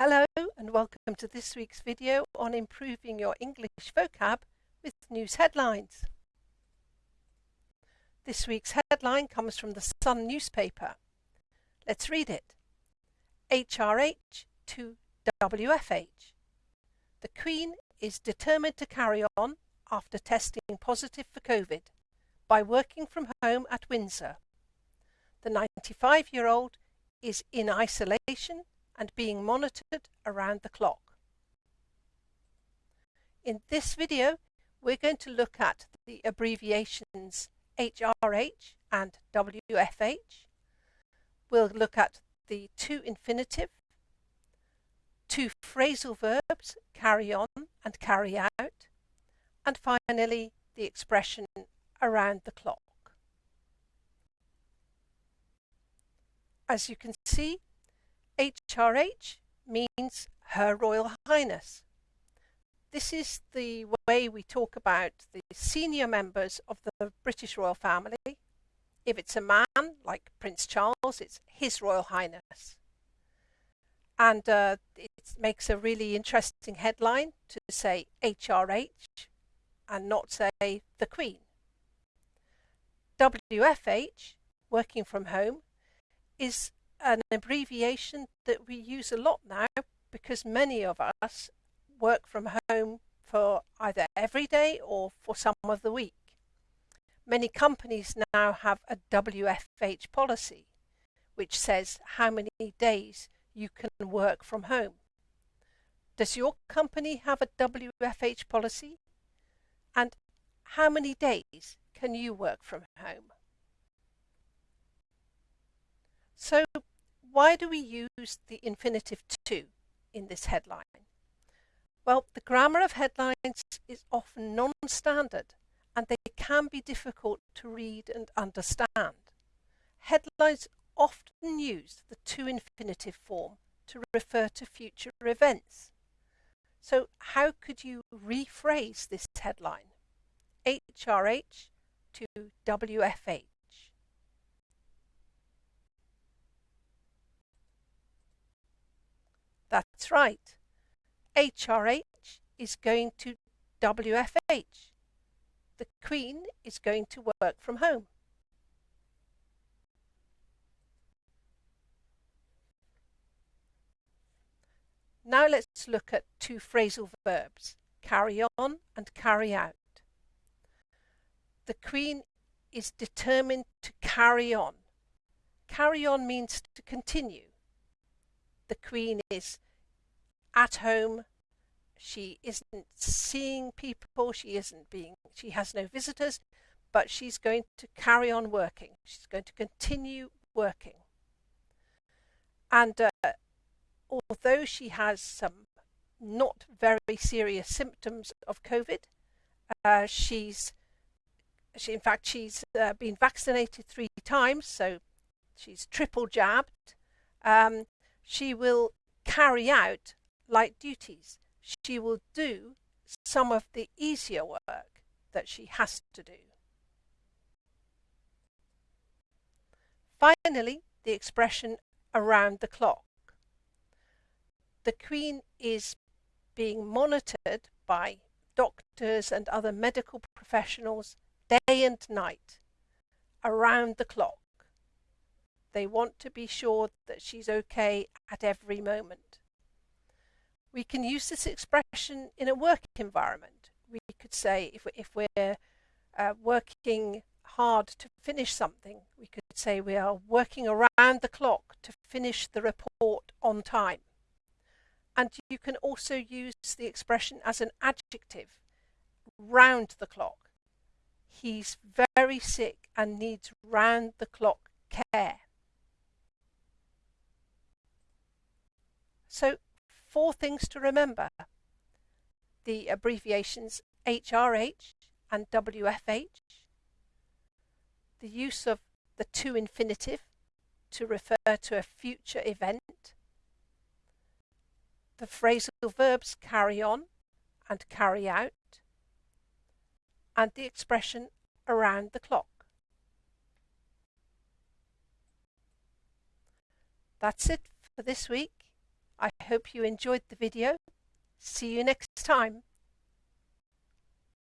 Hello and welcome to this week's video on improving your English vocab with news headlines. This week's headline comes from the Sun newspaper. Let's read it. HRH to WFH. The Queen is determined to carry on after testing positive for COVID by working from home at Windsor. The 95 year old is in isolation and being monitored around the clock. In this video, we're going to look at the abbreviations HRH and WFH. We'll look at the to infinitive, two phrasal verbs, carry on and carry out, and finally the expression around the clock. As you can see, HRH means Her Royal Highness. This is the way we talk about the senior members of the British royal family. If it's a man, like Prince Charles, it's His Royal Highness. And uh, it makes a really interesting headline to say HRH and not say the Queen. WFH, working from home, is an abbreviation that we use a lot now because many of us work from home for either every day or for some of the week. Many companies now have a WFH policy which says how many days you can work from home. Does your company have a WFH policy? And how many days can you work from home? So why do we use the infinitive to in this headline? Well, the grammar of headlines is often non-standard and they can be difficult to read and understand. Headlines often use the to infinitive form to refer to future events. So how could you rephrase this headline? HRH to WFH. That's right. HRH is going to WFH. The Queen is going to work from home. Now let's look at two phrasal verbs, carry on and carry out. The Queen is determined to carry on. Carry on means to continue the Queen is at home. She isn't seeing people. She isn't being, she has no visitors, but she's going to carry on working. She's going to continue working. And uh, although she has some not very serious symptoms of COVID, uh, she's she, in fact, she's uh, been vaccinated three times, so she's triple jabbed. Um, she will carry out light duties. She will do some of the easier work that she has to do. Finally, the expression around the clock. The Queen is being monitored by doctors and other medical professionals day and night around the clock. They want to be sure that she's okay at every moment. We can use this expression in a work environment. We could say if, if we're uh, working hard to finish something, we could say we are working around the clock to finish the report on time. And you can also use the expression as an adjective, round the clock. He's very sick and needs round the clock care. So four things to remember. The abbreviations HRH and WFH, the use of the to infinitive to refer to a future event, the phrasal verbs carry on and carry out, and the expression around the clock. That's it for this week. Hope you enjoyed the video. See you next time.